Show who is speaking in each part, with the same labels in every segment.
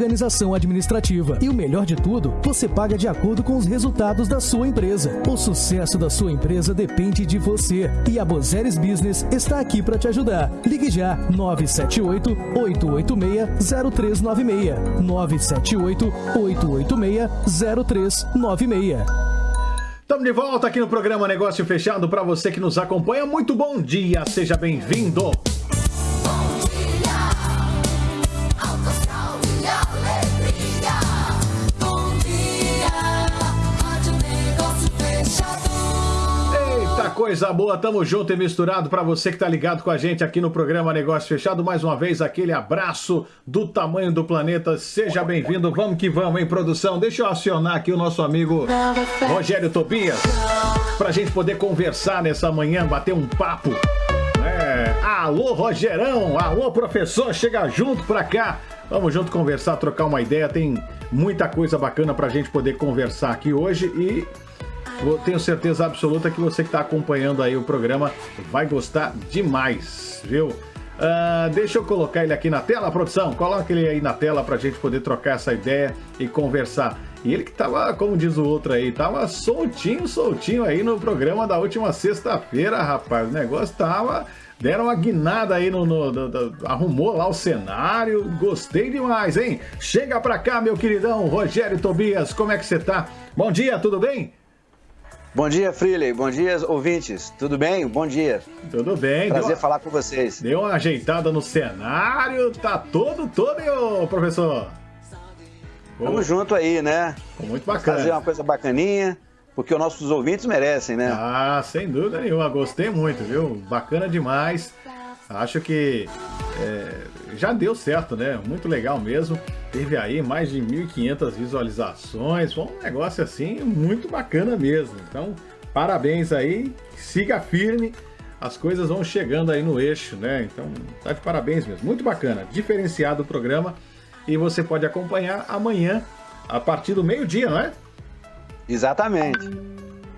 Speaker 1: organização administrativa. E o melhor de tudo, você paga de acordo com os resultados da sua empresa. O sucesso da sua empresa depende de você. E a Bozeres Business está aqui para te ajudar. Ligue já 978 886 0396 978 886 0396
Speaker 2: Estamos de volta aqui no programa Negócio Fechado para você que nos acompanha. Muito bom dia, seja bem-vindo. Coisa boa, tamo junto e misturado para você que tá ligado com a gente aqui no programa Negócio Fechado. Mais uma vez, aquele abraço do tamanho do planeta. Seja bem-vindo, vamos que vamos, em produção. Deixa eu acionar aqui o nosso amigo Rogério Tobias pra gente poder conversar nessa manhã, bater um papo. É, alô, Rogerão! Alô, professor, chega junto pra cá. Vamos junto conversar, trocar uma ideia. Tem muita coisa bacana pra gente poder conversar aqui hoje e tenho certeza absoluta que você que está acompanhando aí o programa vai gostar demais, viu? Uh, deixa eu colocar ele aqui na tela, produção. Coloca ele aí na tela para a gente poder trocar essa ideia e conversar. E ele que tava, como diz o outro aí, tava soltinho, soltinho aí no programa da última sexta-feira, rapaz. O negócio tava. Deram uma guinada aí no, no, no, no, Arrumou lá o cenário. Gostei demais, hein? Chega pra cá, meu queridão Rogério Tobias. Como é que você tá? Bom dia, tudo bem?
Speaker 3: Bom dia, Freely. Bom dia, ouvintes. Tudo bem? Bom dia.
Speaker 2: Tudo bem.
Speaker 3: Prazer falar com vocês.
Speaker 2: Deu uma ajeitada no cenário. Tá todo, todo, professor?
Speaker 3: Tamo junto aí, né?
Speaker 2: Muito bacana.
Speaker 3: Fazer uma coisa bacaninha, porque os nossos ouvintes merecem, né?
Speaker 2: Ah, sem dúvida nenhuma. Gostei muito, viu? Bacana demais. Acho que é, já deu certo, né? Muito legal mesmo. Teve aí mais de 1.500 visualizações. Foi um negócio assim muito bacana mesmo. Então, parabéns aí. Siga firme. As coisas vão chegando aí no eixo, né? Então, tá de parabéns mesmo. Muito bacana. Diferenciado o programa. E você pode acompanhar amanhã, a partir do meio-dia, não é?
Speaker 3: Exatamente.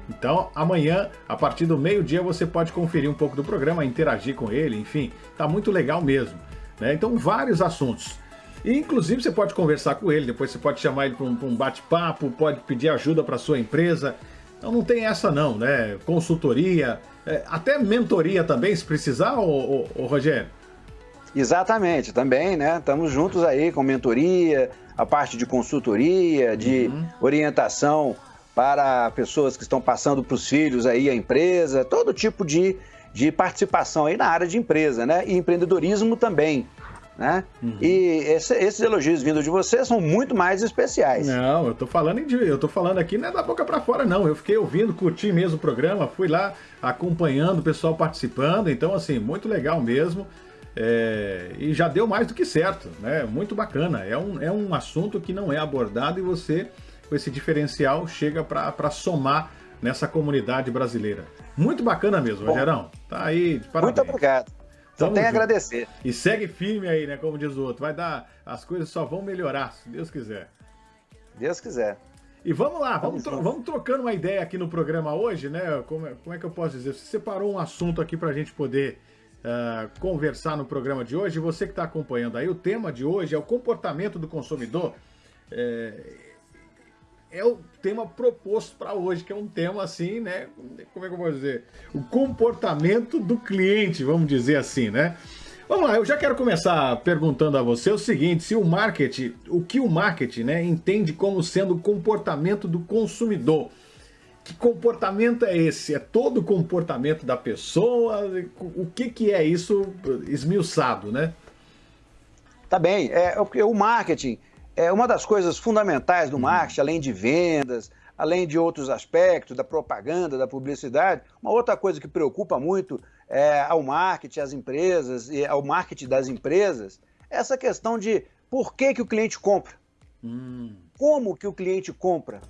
Speaker 2: Então, amanhã, a partir do meio-dia, você pode conferir um pouco do programa, interagir com ele, enfim, tá muito legal mesmo. Né? Então, vários assuntos. E, inclusive, você pode conversar com ele, depois você pode chamar ele para um, um bate-papo, pode pedir ajuda para sua empresa. Então, não tem essa não, né? Consultoria, é, até mentoria também, se precisar, ô, ô, ô, Rogério.
Speaker 3: Exatamente, também, né? Estamos juntos aí com mentoria, a parte de consultoria, de uhum. orientação para pessoas que estão passando para os filhos aí a empresa, todo tipo de, de participação aí na área de empresa, né? E empreendedorismo também. Né? Uhum. E esse, esses elogios vindos de vocês são muito mais especiais.
Speaker 2: Não, eu tô falando de, eu tô falando aqui não é da boca para fora não. Eu fiquei ouvindo, curti mesmo o programa, fui lá acompanhando o pessoal participando, então assim muito legal mesmo. É, e já deu mais do que certo, né? Muito bacana. É um, é um assunto que não é abordado e você com esse diferencial chega para somar nessa comunidade brasileira. Muito bacana mesmo, Bom, Rogerão. Tá aí,
Speaker 3: parabéns. Muito obrigado. Só tem a agradecer.
Speaker 2: E segue firme aí, né? Como diz o outro. Vai dar. As coisas só vão melhorar, se Deus quiser.
Speaker 3: Deus quiser.
Speaker 2: E vamos lá, vamos, tro vamos trocando uma ideia aqui no programa hoje, né? Como, é, como é que eu posso dizer? Você separou um assunto aqui para a gente poder uh, conversar no programa de hoje. Você que está acompanhando aí, o tema de hoje é o comportamento do consumidor. É, é o tema proposto para hoje, que é um tema assim, né? Como é que eu vou dizer? O comportamento do cliente, vamos dizer assim, né? Vamos lá, eu já quero começar perguntando a você o seguinte, se o marketing, o que o marketing, né, entende como sendo o comportamento do consumidor. Que comportamento é esse? É todo o comportamento da pessoa? O que, que é isso esmiuçado, né?
Speaker 3: Tá bem, é, o marketing é uma das coisas fundamentais do uhum. marketing, além de vendas, além de outros aspectos, da propaganda, da publicidade, uma outra coisa que preocupa muito é, ao marketing, às empresas, e ao marketing das empresas, é essa questão de por que, que o cliente compra. Hum. Como que o cliente compra?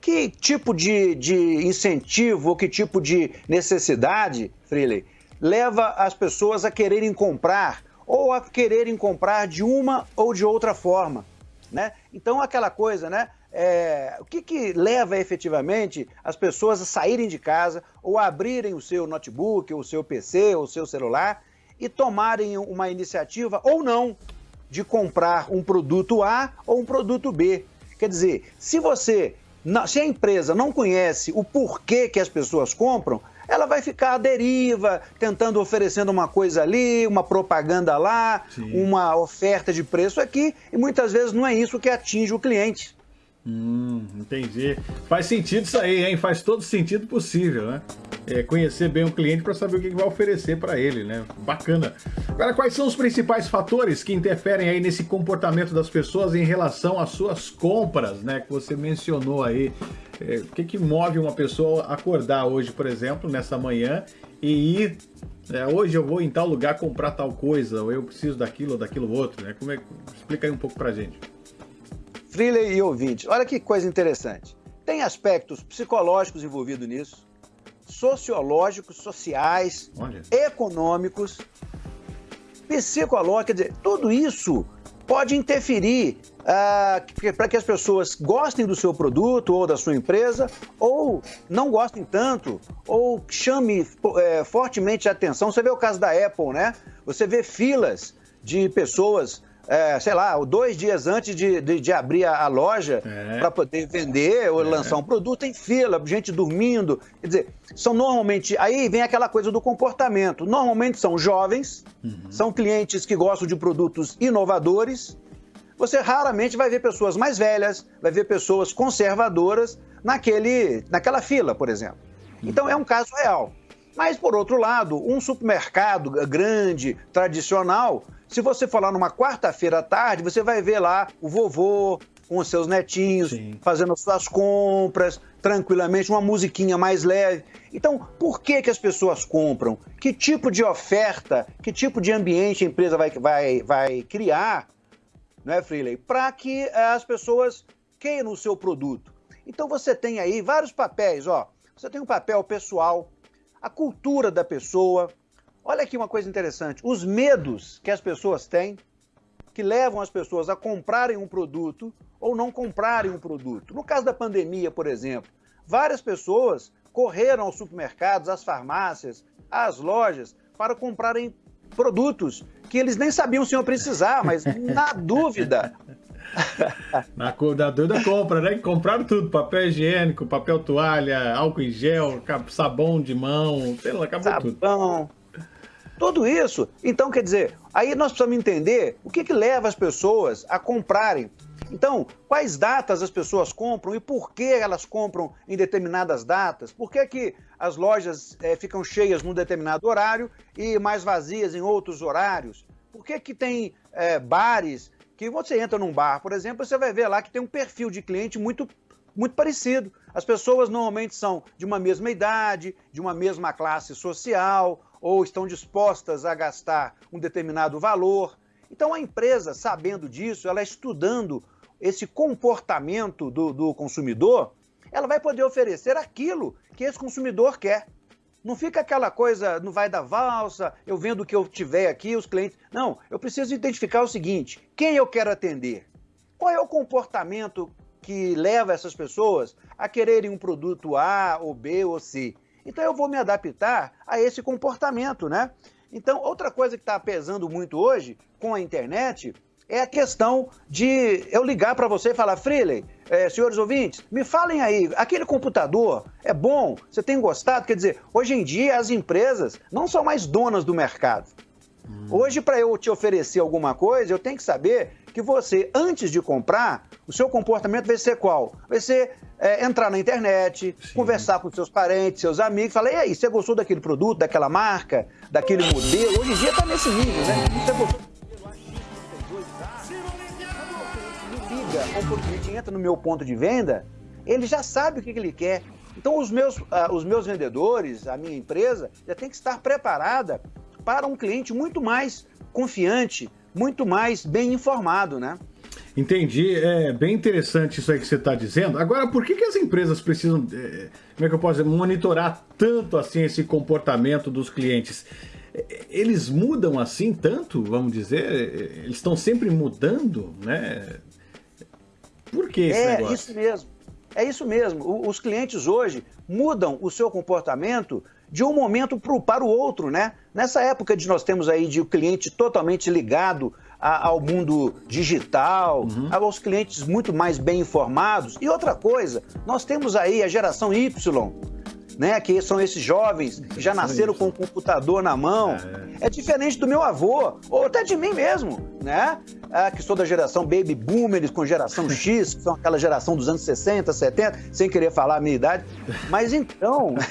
Speaker 3: Que tipo de, de incentivo ou que tipo de necessidade, Freely, leva as pessoas a quererem comprar ou a quererem comprar de uma ou de outra forma? Né? Então, aquela coisa, né? É, o que, que leva efetivamente as pessoas a saírem de casa ou a abrirem o seu notebook, o seu PC, o seu celular e tomarem uma iniciativa ou não de comprar um produto A ou um produto B. Quer dizer, se você, se a empresa não conhece o porquê que as pessoas compram, ela vai ficar à deriva, tentando oferecendo uma coisa ali, uma propaganda lá, Sim. uma oferta de preço aqui, e muitas vezes não é isso que atinge o cliente.
Speaker 2: Hum, entendi. Faz sentido isso aí, hein? Faz todo sentido possível, né? É, conhecer bem o cliente para saber o que vai oferecer para ele, né? Bacana. Agora, quais são os principais fatores que interferem aí nesse comportamento das pessoas em relação às suas compras, né? Que você mencionou aí. É, o que, que move uma pessoa acordar hoje, por exemplo, nessa manhã e ir é, hoje eu vou em tal lugar comprar tal coisa, ou eu preciso daquilo ou daquilo outro, né? Como é, explica aí um pouco pra gente.
Speaker 3: Freeley e ouvinte, olha que coisa interessante. Tem aspectos psicológicos envolvidos nisso, sociológicos, sociais, econômicos, psicológicos, quer dizer, tudo isso pode interferir uh, para que as pessoas gostem do seu produto ou da sua empresa, ou não gostem tanto, ou chame é, fortemente a atenção. Você vê o caso da Apple, né? Você vê filas de pessoas é, sei lá, dois dias antes de, de, de abrir a, a loja é. para poder vender ou é. lançar um produto em fila, gente dormindo. Quer dizer, são normalmente. Aí vem aquela coisa do comportamento. Normalmente são jovens, uhum. são clientes que gostam de produtos inovadores. Você raramente vai ver pessoas mais velhas, vai ver pessoas conservadoras naquele, naquela fila, por exemplo. Então é um caso real. Mas, por outro lado, um supermercado grande, tradicional, se você for lá numa quarta-feira à tarde, você vai ver lá o vovô com os seus netinhos, Sim. fazendo as suas compras, tranquilamente, uma musiquinha mais leve. Então, por que, que as pessoas compram? Que tipo de oferta, que tipo de ambiente a empresa vai, vai, vai criar, não é, Freeley? Para que eh, as pessoas queiram o seu produto. Então, você tem aí vários papéis, ó. Você tem um papel pessoal, a cultura da pessoa, Olha aqui uma coisa interessante: os medos que as pessoas têm, que levam as pessoas a comprarem um produto ou não comprarem um produto. No caso da pandemia, por exemplo, várias pessoas correram aos supermercados, às farmácias, às lojas para comprarem produtos que eles nem sabiam se iam precisar, mas na dúvida.
Speaker 2: na, na dúvida compra, né? Compraram tudo: papel higiênico, papel toalha, álcool em gel, sabão de mão, sei lá, acabou
Speaker 3: sabão,
Speaker 2: tudo.
Speaker 3: Sabão, tudo isso. Então, quer dizer, aí nós precisamos entender o que, que leva as pessoas a comprarem. Então, quais datas as pessoas compram e por que elas compram em determinadas datas? Por que, que as lojas é, ficam cheias num determinado horário e mais vazias em outros horários? Por que, que tem é, bares que você entra num bar, por exemplo, você vai ver lá que tem um perfil de cliente muito, muito parecido. As pessoas normalmente são de uma mesma idade, de uma mesma classe social, ou estão dispostas a gastar um determinado valor. Então a empresa, sabendo disso, ela estudando esse comportamento do, do consumidor, ela vai poder oferecer aquilo que esse consumidor quer. Não fica aquela coisa, não vai dar valsa, eu vendo o que eu tiver aqui, os clientes. Não, eu preciso identificar o seguinte: quem eu quero atender? Qual é o comportamento que leva essas pessoas a quererem um produto A ou B ou C? Então eu vou me adaptar a esse comportamento, né? Então, outra coisa que está pesando muito hoje com a internet é a questão de eu ligar para você e falar, Freeley, é, senhores ouvintes, me falem aí, aquele computador é bom? Você tem gostado? Quer dizer, hoje em dia as empresas não são mais donas do mercado. Hum. Hoje, para eu te oferecer alguma coisa, eu tenho que saber que você, antes de comprar, o seu comportamento vai ser qual? Vai ser é, entrar na internet, Sim. conversar com seus parentes, seus amigos, falar, e aí, você gostou daquele produto, daquela marca, daquele modelo? Hoje em dia está nesse nível, né? Você gostou liga, ou o cliente entra no meu ponto de venda, ele já sabe o que, que ele quer. Então, os meus, uh, os meus vendedores, a minha empresa, já tem que estar preparada para um cliente muito mais confiante, muito mais bem informado, né?
Speaker 2: Entendi, é bem interessante isso aí que você está dizendo. Agora, por que, que as empresas precisam, é, como é que eu posso dizer, monitorar tanto assim esse comportamento dos clientes? É, eles mudam assim tanto, vamos dizer? É, eles estão sempre mudando, né? Por que esse
Speaker 3: é,
Speaker 2: negócio?
Speaker 3: É isso mesmo. É isso mesmo. Os clientes hoje mudam o seu comportamento de um momento pro, para o outro, né? Nessa época de nós temos aí de o cliente totalmente ligado ao mundo digital, uhum. aos clientes muito mais bem informados. E outra coisa, nós temos aí a geração Y, né, que são esses jovens que já nasceram com o computador na mão. É. é. diferente do meu avô, ou até de mim mesmo, né? Ah, que sou da geração baby boomers com geração X, que são aquela geração dos anos 60, 70, sem querer falar a minha idade. Mas então.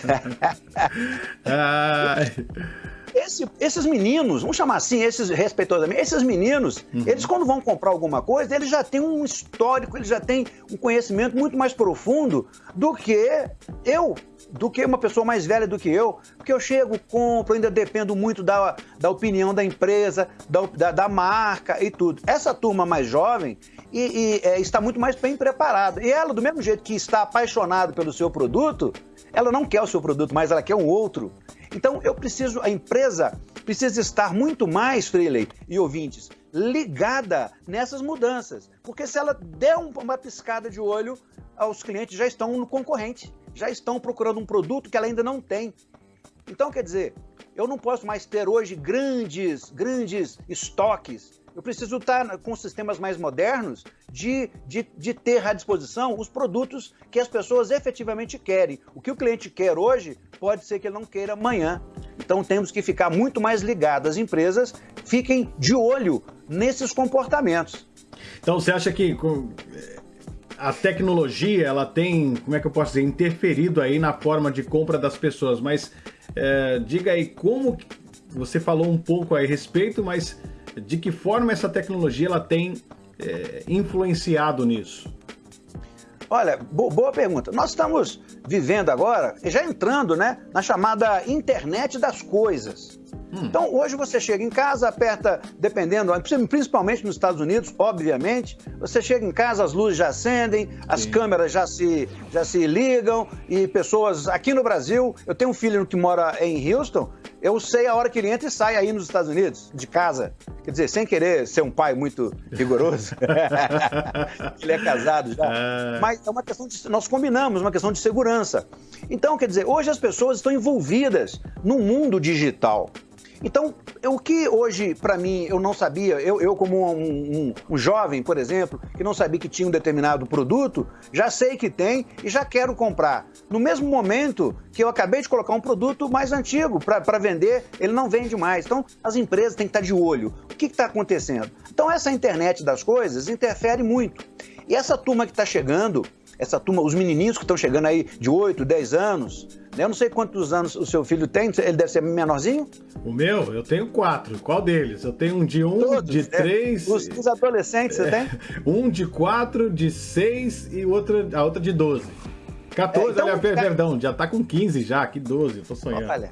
Speaker 3: Esse, esses meninos, vamos chamar assim, esses respeitosamente, esses meninos, uhum. eles quando vão comprar alguma coisa, eles já têm um histórico, eles já têm um conhecimento muito mais profundo do que eu, do que uma pessoa mais velha do que eu, porque eu chego, compro, ainda dependo muito da, da opinião da empresa, da, da, da marca e tudo. Essa turma mais jovem e, e é, está muito mais bem preparada. E ela, do mesmo jeito que está apaixonada pelo seu produto, ela não quer o seu produto, mas ela quer um outro. Então eu preciso, a empresa precisa estar muito mais, Freeley e ouvintes, ligada nessas mudanças. Porque se ela der uma piscada de olho, os clientes já estão no concorrente, já estão procurando um produto que ela ainda não tem. Então, quer dizer, eu não posso mais ter hoje grandes, grandes estoques eu preciso estar com sistemas mais modernos de, de, de ter à disposição os produtos que as pessoas efetivamente querem. O que o cliente quer hoje pode ser que ele não queira amanhã. Então temos que ficar muito mais ligados. As empresas fiquem de olho nesses comportamentos.
Speaker 2: Então você acha que a tecnologia ela tem, como é que eu posso dizer, interferido aí na forma de compra das pessoas, mas é, diga aí como você falou um pouco a respeito, mas de que forma essa tecnologia ela tem é, influenciado nisso?
Speaker 3: Olha, bo boa pergunta. Nós estamos vivendo agora, já entrando né, na chamada internet das coisas. Hum. Então, hoje você chega em casa, aperta, dependendo, principalmente nos Estados Unidos, obviamente, você chega em casa, as luzes já acendem, as Sim. câmeras já se, já se ligam e pessoas. Aqui no Brasil, eu tenho um filho que mora em Houston, eu sei a hora que ele entra e sai aí nos Estados Unidos, de casa. Quer dizer, sem querer ser um pai muito rigoroso. ele é casado já. Ah. Mas é uma questão de. Nós combinamos uma questão de segurança. Então, quer dizer, hoje as pessoas estão envolvidas no mundo digital. Então, o que hoje, para mim, eu não sabia, eu, eu como um, um, um, jovem, por exemplo, que não sabia que tinha um determinado produto, já sei que tem e já quero comprar. No mesmo momento que eu acabei de colocar um produto mais antigo para vender, ele não vende mais. Então, as empresas têm que estar de olho. O que está acontecendo? Então, essa internet das coisas interfere muito. E essa turma que está chegando, essa turma, os menininhos que estão chegando aí de 8, 10 anos, né? eu não sei quantos anos o seu filho tem, ele deve ser menorzinho?
Speaker 2: O meu, eu tenho quatro. Qual deles? Eu tenho um de um, Todos, de é. três.
Speaker 3: Os, os adolescentes você é, tem?
Speaker 2: Um de quatro, de seis e outra, a outra de 12. 14, é, então, aliás, perdão, já tá com 15 já, que 12, eu tô sonhando. Olha.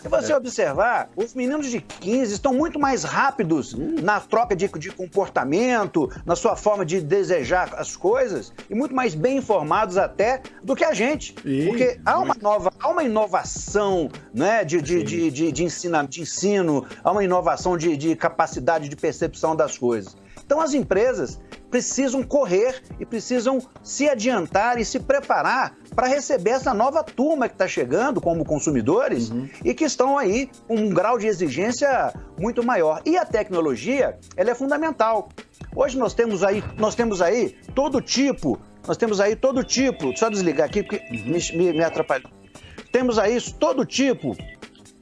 Speaker 3: Se você observar, os meninos de 15 estão muito mais rápidos na troca de, de comportamento, na sua forma de desejar as coisas, e muito mais bem informados até do que a gente. Ih, Porque há uma, nova, há uma inovação né, de, de, de, de, de, ensino, de ensino, há uma inovação de, de capacidade de percepção das coisas. Então as empresas precisam correr e precisam se adiantar e se preparar para receber essa nova turma que está chegando como consumidores uhum. e que estão aí com um grau de exigência muito maior. E a tecnologia, ela é fundamental. Hoje nós temos aí, nós temos aí todo tipo, nós temos aí todo tipo, só desligar aqui porque uhum. me, me, me atrapalhou. Temos aí todo tipo,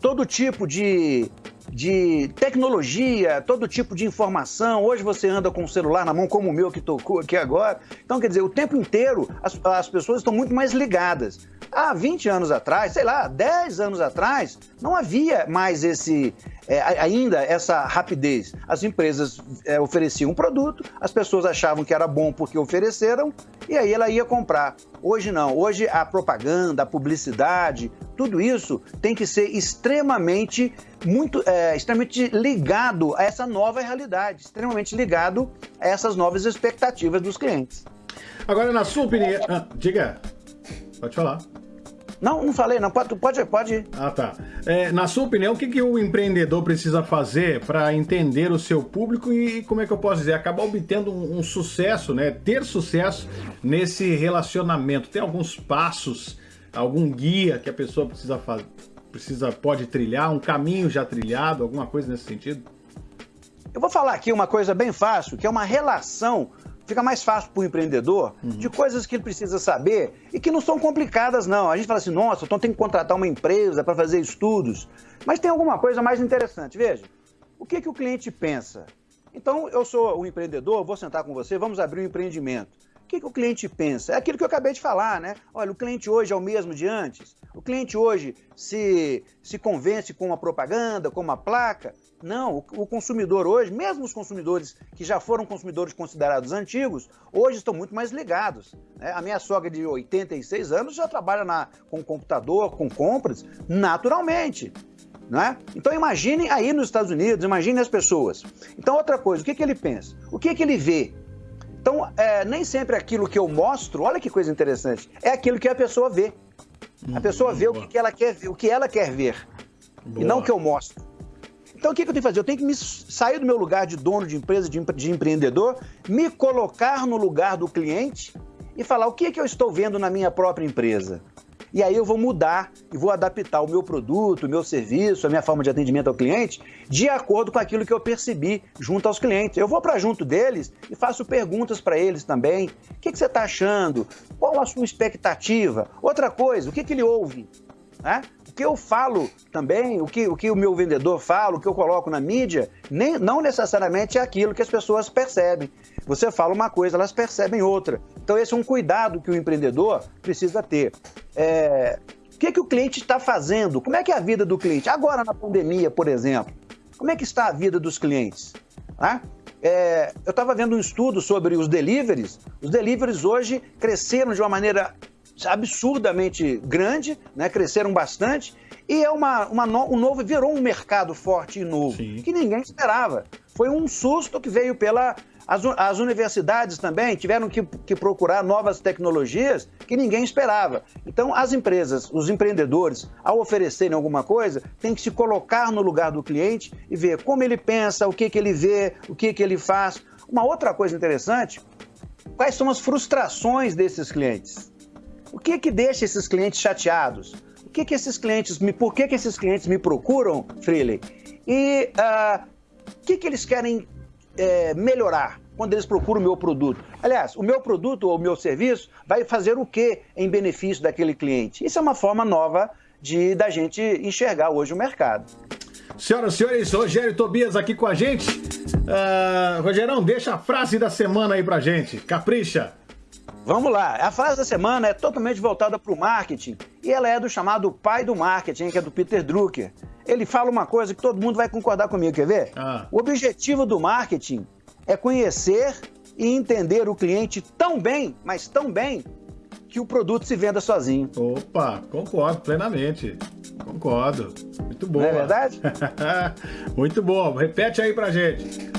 Speaker 3: todo tipo de de tecnologia, todo tipo de informação. Hoje você anda com o celular na mão, como o meu que tocou aqui agora. Então, quer dizer, o tempo inteiro as, as pessoas estão muito mais ligadas. Há 20 anos atrás, sei lá, 10 anos atrás, não havia mais esse, é, ainda essa rapidez. As empresas é, ofereciam um produto, as pessoas achavam que era bom porque ofereceram, e aí ela ia comprar. Hoje não. Hoje a propaganda, a publicidade, tudo isso tem que ser extremamente, muito, é, extremamente ligado a essa nova realidade, extremamente ligado a essas novas expectativas dos clientes.
Speaker 2: Agora, na sua opinião, ah, diga, pode falar.
Speaker 3: Não, não falei, não. Pode, pode, pode ir.
Speaker 2: Ah, tá. É, na sua opinião, o que, que o empreendedor precisa fazer para entender o seu público e, como é que eu posso dizer, acabar obtendo um, um sucesso, né? Ter sucesso nesse relacionamento? Tem alguns passos, algum guia que a pessoa precisa fazer? Precisa, pode trilhar, um caminho já trilhado, alguma coisa nesse sentido?
Speaker 3: Eu vou falar aqui uma coisa bem fácil, que é uma relação fica mais fácil para o empreendedor uhum. de coisas que ele precisa saber e que não são complicadas, não. A gente fala assim, nossa, então tem que contratar uma empresa para fazer estudos. Mas tem alguma coisa mais interessante. Veja, o que, que o cliente pensa? Então, eu sou um empreendedor, vou sentar com você, vamos abrir um empreendimento. O que, que o cliente pensa? É aquilo que eu acabei de falar, né? Olha, o cliente hoje é o mesmo de antes. O cliente hoje se, se convence com uma propaganda, com uma placa. Não, o, o consumidor hoje, mesmo os consumidores que já foram consumidores considerados antigos, hoje estão muito mais ligados. Né? A minha sogra de 86 anos já trabalha na, com computador, com compras, naturalmente. Né? Então imaginem aí nos Estados Unidos, imaginem as pessoas. Então outra coisa, o que, que ele pensa? O que, que ele vê? Então, é, nem sempre aquilo que eu mostro, olha que coisa interessante, é aquilo que a pessoa vê. A pessoa vê o que, ela quer ver, o que ela quer ver. Boa. E não o que eu mostro. Então, o que, eu tenho que fazer? Eu tenho que me sair do meu lugar de dono de empresa, de, de empreendedor, me colocar no lugar do cliente e falar o que, que eu estou vendo na minha própria empresa. E aí eu vou mudar e vou adaptar o meu produto, o meu serviço, a minha forma de atendimento ao cliente, de acordo com aquilo que eu percebi junto aos clientes. Eu vou para junto deles e faço perguntas para eles também. O que, que você está achando? Qual a sua expectativa? Outra coisa, o que, que ele ouve? Né? O que eu falo também, o que, o que o meu vendedor fala, o que eu coloco na mídia, nem, não necessariamente é aquilo que as pessoas percebem. Você fala uma coisa, elas percebem outra. Então, esse é um cuidado que o empreendedor precisa ter. É... O que, que o cliente está fazendo? Como é que é a vida do cliente? Agora, na pandemia, por exemplo, como é que está a vida dos clientes? Né? É, eu estava vendo um estudo sobre os deliveries. Os deliveries hoje cresceram de uma maneira absurdamente grande, né? cresceram bastante, e é uma, uma no, um novo, virou um mercado forte e novo, Sim. que ninguém esperava. Foi um susto que veio pela as, as universidades também tiveram que, que procurar novas tecnologias que ninguém esperava. Então, as empresas, os empreendedores, ao oferecerem alguma coisa, têm que se colocar no lugar do cliente e ver como ele pensa, o que, que ele vê, o que, que ele faz. Uma outra coisa interessante, quais são as frustrações desses clientes? O que que deixa esses clientes chateados? O que que esses clientes me, por que que esses clientes me procuram, Freely? E uh, o que que eles querem é, melhorar quando eles procuram o meu produto. Aliás, o meu produto ou o meu serviço vai fazer o que em benefício daquele cliente? Isso é uma forma nova de da gente enxergar hoje o mercado.
Speaker 2: Senhoras e senhores, Rogério Tobias aqui com a gente. Uh, Rogerão, deixa a frase da semana aí pra gente. Capricha.
Speaker 3: Vamos lá. A frase da semana é totalmente voltada para o marketing e ela é do chamado pai do marketing, que é do Peter Drucker. Ele fala uma coisa que todo mundo vai concordar comigo, quer ver? Ah. O objetivo do marketing é conhecer e entender o cliente tão bem, mas tão bem, que o produto se venda sozinho.
Speaker 2: Opa, concordo plenamente. Concordo. Muito bom. Não
Speaker 3: é verdade?
Speaker 2: Muito bom. Repete aí pra gente.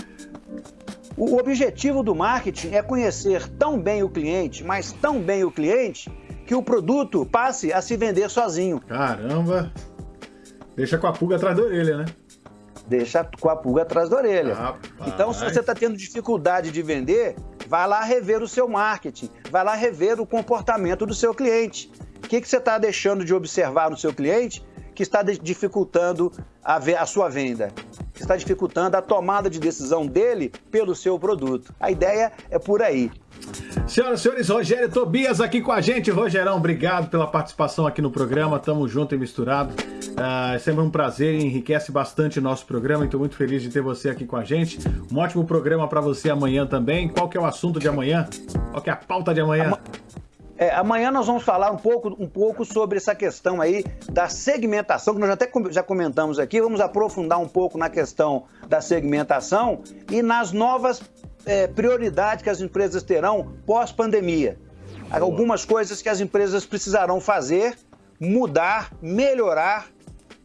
Speaker 3: O objetivo do marketing é conhecer tão bem o cliente, mas tão bem o cliente, que o produto passe a se vender sozinho.
Speaker 2: Caramba! Deixa com a pulga atrás da orelha, né?
Speaker 3: Deixa com a pulga atrás da orelha. Rapaz. Então, se você está tendo dificuldade de vender, vai lá rever o seu marketing, vai lá rever o comportamento do seu cliente. O que, que você está deixando de observar no seu cliente que está dificultando a, a sua venda? Que está dificultando a tomada de decisão dele pelo seu produto. A ideia é por aí.
Speaker 2: Senhoras e senhores, Rogério Tobias aqui com a gente. Rogerão, obrigado pela participação aqui no programa. Tamo junto e misturado. Uh, é sempre um prazer e enriquece bastante o nosso programa. Estou muito feliz de ter você aqui com a gente. Um ótimo programa para você amanhã também. Qual que é o assunto de amanhã? Qual que é a pauta de amanhã?
Speaker 3: É, amanhã nós vamos falar um pouco, um pouco sobre essa questão aí da segmentação, que nós até já comentamos aqui. Vamos aprofundar um pouco na questão da segmentação e nas novas é, prioridades que as empresas terão pós-pandemia. Algumas coisas que as empresas precisarão fazer, mudar, melhorar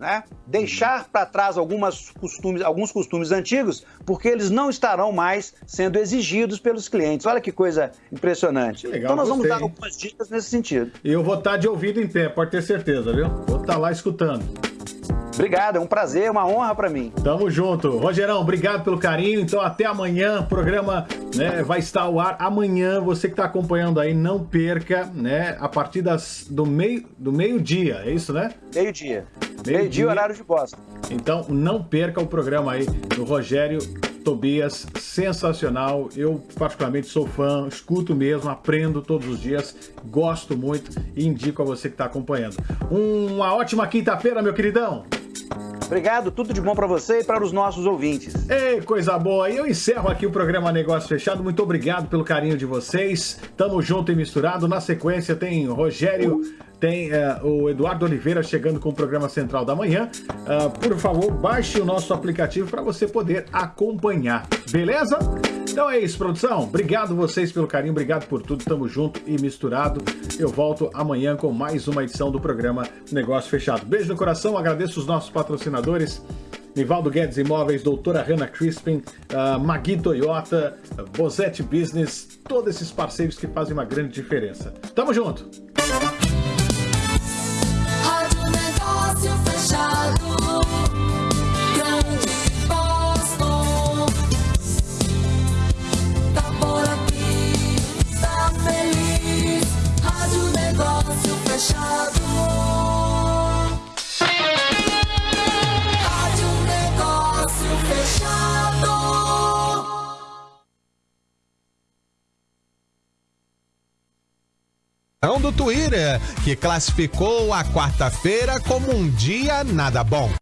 Speaker 3: né? deixar para trás algumas costumes, alguns costumes antigos, porque eles não estarão mais sendo exigidos pelos clientes. Olha que coisa impressionante. Legal, então nós gostei. vamos dar algumas dicas nesse sentido.
Speaker 2: E eu vou estar tá de ouvido em pé, pode ter certeza, viu? Vou estar tá lá escutando.
Speaker 3: Obrigado, é um prazer, uma honra para mim.
Speaker 2: Tamo junto. Rogerão, obrigado pelo carinho. Então até amanhã, o programa né, vai estar ao ar amanhã. Você que está acompanhando aí, não perca, né? A partir das, do meio do meio-dia, é isso, né?
Speaker 3: Meio-dia. Meio-dia, meio horário de bosta.
Speaker 2: Então não perca o programa aí do Rogério Tobias, sensacional. Eu, particularmente, sou fã, escuto mesmo, aprendo todos os dias, gosto muito e indico a você que está acompanhando. Uma ótima quinta-feira, meu queridão!
Speaker 3: Obrigado, tudo de bom para você e para os nossos ouvintes.
Speaker 2: Ei, coisa boa! E eu encerro aqui o programa Negócio Fechado. Muito obrigado pelo carinho de vocês. Tamo junto e misturado. Na sequência tem Rogério tem uh, o Eduardo Oliveira chegando com o programa Central da Manhã. Uh, por favor, baixe o nosso aplicativo para você poder acompanhar, beleza? Então é isso, produção. Obrigado vocês pelo carinho, obrigado por tudo. Tamo junto e misturado. Eu volto amanhã com mais uma edição do programa Negócio Fechado. Beijo no coração, agradeço os nossos patrocinadores. Nivaldo Guedes Imóveis, Doutora Hanna Crispin, uh, Magui Toyota, uh, Bozette Business, todos esses parceiros que fazem uma grande diferença. Tamo junto!
Speaker 4: Que classificou a quarta-feira como um dia nada bom.